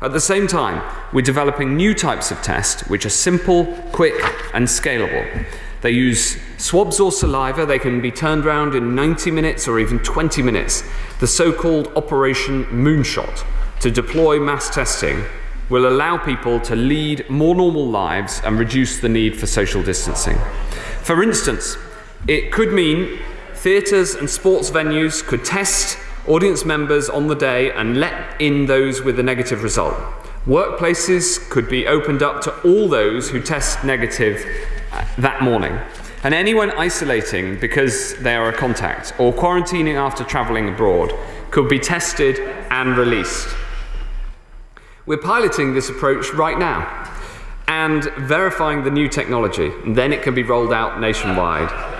At the same time, we're developing new types of tests which are simple, quick, and scalable. They use swabs or saliva. They can be turned around in 90 minutes or even 20 minutes. The so-called Operation Moonshot to deploy mass testing will allow people to lead more normal lives and reduce the need for social distancing. For instance, it could mean theatres and sports venues could test audience members on the day and let in those with a negative result. Workplaces could be opened up to all those who test negative uh, that morning. And anyone isolating because they are a contact or quarantining after travelling abroad could be tested and released. We're piloting this approach right now and verifying the new technology, and then it can be rolled out nationwide.